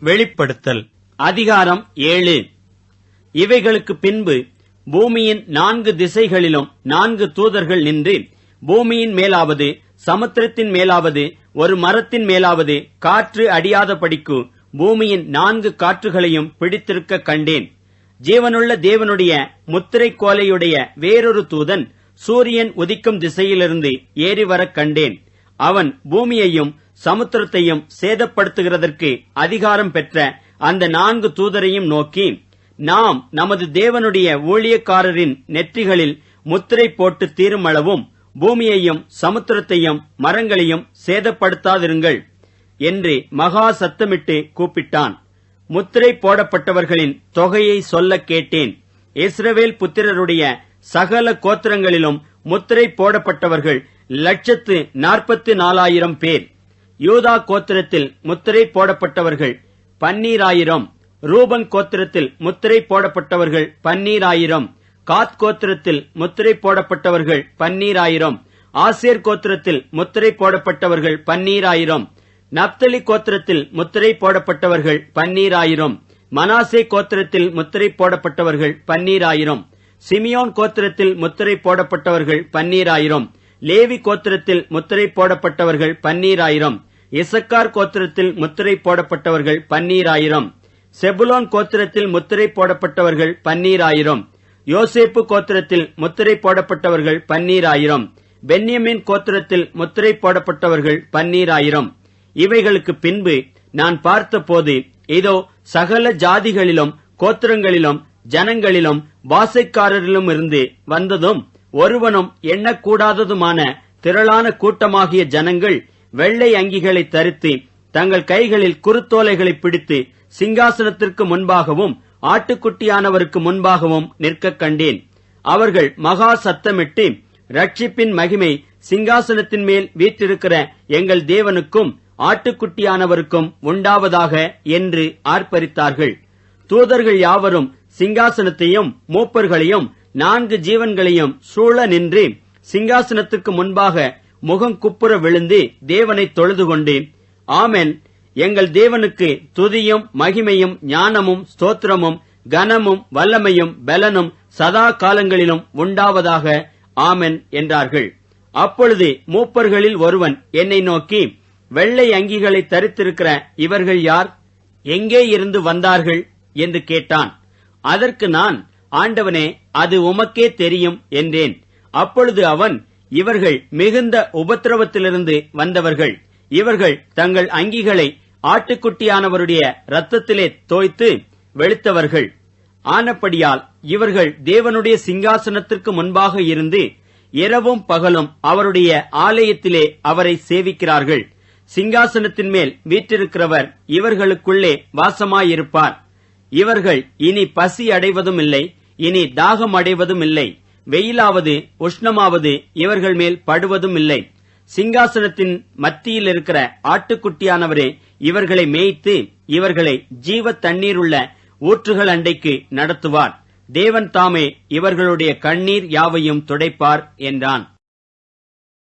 வெளிப்படுத்தல். அதிகாரம் ஏழு. இவைகளுக்கு பின்பு பூமியின் நான்கு திசைகளிலும் நான்கு தூதர்கள் நின்று பூமியின் மேலாவது சமுத்திரத்தின் மேலாவது ஒரு மரத்தின் மேலாவது காற்று அடியாதபடிக்கு பூமியின் நான்கு காற்றுகளையும் பிடித்திருக்க கண்டேன். ஜீவனுள்ள தேவனுடைய முத்திரை கோலையுடைய வேறொரு தூதன் சூரியன் உதிக்கும் திசையிலிருந்து ஏறி வரக் கண்டேன். அவன் பூமியையும் சமுத்திரத்தையும் சேதப்படுத்துகிறதற்கு அதிகாரம் பெற்ற அந்த நான்கு தூதரையும் நோக்கி நாம் நமது தேவனுடைய ஊழியக்காரரின் நெற்றிகளில் முத்திரை போட்டு தீருமளவும் பூமியையும் சமுத்திரத்தையும் மரங்களையும் சேதப்படுத்தாதிருங்கள் என்று மகா சத்தமிட்டு கூப்பிட்டான். முத்திரை போடப்பட்டவர்களின் தொகையை சொல்ல கேட்டேன். இஸ்ரவேல் புத்திரருடைய சகல கோத்திரங்களிலும் முத்திரை போடப்பட்டவர்கள் லட்சத்து நாற்பத்தி நாலாயிரம் பேர். யூதா கோத்திரத்தில் முத்திரை போடப்பட்டவர்கள் பன்னீராயிரம் ரூபன் கோத்திரத்தில் முத்திரை போடப்பட்டவர்கள் பன்னீராயிரம் காத் கோத்திரத்தில் முத்திரை போடப்பட்டவர்கள் பன்னீராயிரம் ஆசேர் கோத்திரத்தில் முத்திரை போடப்பட்டவர்கள் பன்னீராயிரம் நப்தலி கோத்திரத்தில் முத்திரை போடப்பட்டவர்கள் பன்னீராயிரம் மனாசே கோத்திரத்தில் முத்திரை போடப்பட்டவர்கள் பன்னீராயிரம் சிமியோன் கோத்திரத்தில் முத்திரை போடப்பட்டவர்கள் பன்னீராயிரம் லேவி கோத்திரத்தில் முத்திரை போடப்பட்டவர்கள் பன்னீராயிரம் இசக்கார் கோத்திரத்தில் முத்திரை போடப்பட்டவர்கள் பன்னீராயிரம். செபுலோன் கோத்திரத்தில் முத்திரை போடப்பட்டவர்கள் பன்னீராயிரம். யோசேப்பு கோத்திரத்தில் முத்திரை போடப்பட்டவர்கள் பன்னீராயிரம். பென்யமின் கோத்திரத்தில் முத்திரை போடப்பட்டவர்கள் பன்னீராயிரம். இவைகளுக்கு பின்பு நான் பார்த்தபோது இதோ சகல ஜாதிகளிலும் கோத்திரங்களிலும் ஜனங்களிலும் வாசைக்காரரிலும் இருந்து வந்ததும் ஒருவனும் எண்ணக்கூடாததுமான திரளான கூட்டமாகிய ஜனங்கள் வெள்ளை அங்கிகளை தரித்து தங்கள் கைகளில் குறுத்தோலைகளை பிடித்து சிங்காசனத்திற்கு முன்பாகவும் ஆட்டுக்குட்டியானவருக்கு முன்பாகவும் நிற்க கண்டேன். அவர்கள் மகா சத்தமிட்டு ரட்சிப்பின் மகிமை சிங்காசனத்தின் மேல் வீற்றிருக்கிற எங்கள் தேவனுக்கும் ஆட்டுக்குட்டியானவருக்கும் உண்டாவதாக என்று ஆர்ப்பரித்தார்கள். தூதர்கள் யாவரும் சிங்காசனத்தையும் மூப்பர்களையும் நான்கு ஜீவன்களையும் சூழ நின்று சிங்காசனத்துக்கு முன்பாக முகம் குப்புற விழுந்து தேவனை தொழுது கொண்டு ஆமென். எங்கள் தேவனுக்கு துதியும் மகிமையும் ஞானமும் ஸ்தோத்திரமும் கனமும் வல்லமையும் பலனும் சதா காலங்களிலும் உண்டாவதாக ஆமென் என்றார்கள். அப்பொழுது மூப்பர்களில் ஒருவன் என்னை நோக்கி வெள்ளை அங்கிகளை தரித்திருக்கிற இவர்கள் யார்? எங்கே இருந்து வந்தார்கள்? என்று கேட்டான். அதற்கு நான் ஆண்டவனே அது உமக்கே தெரியும் என்றேன். அப்பொழுது அவன் இவர்கள் மிகுந்த உபத்திரவத்திலிருந்து வந்தவர்கள். இவர்கள் தங்கள் அங்கிகளை ஆட்டுக்குட்டியானவருடைய இரத்தத்திலே தோய்த்து வெளுத்தவர்கள். ஆனப்படியால் இவர்கள் தேவனுடைய சிங்காசனத்திற்கு முன்பாக இருந்து இரவும் பகலும் அவருடைய ஆலயத்திலே அவரை சேவிக்கிறார்கள். சிங்காசனத்தின் மேல் வீற்றிருக்கிறவர் இவர்களுக்குள்ளே வாசமாயிருப்பார். இவர்கள் இனி பசி அடைவதும் இல்லை இனி தாகம் அடைவதும் இல்லை வெயிலாவது உஷ்ணமாவது இவர்கள் மேல் படுவதும் இல்லை. சிங்காசனத்தின் மத்தியில் இருக்கிற ஆட்டுக்குட்டியானவரே இவர்களை மேய்த்து இவர்களை ஜீவ தண்ணீருள்ள ஊற்றுகள் அண்டைக்கு நடத்துவார். தேவன் தாமே இவர்களுடைய கண்ணீர் யாவையும் துடைப்பார் என்றான்.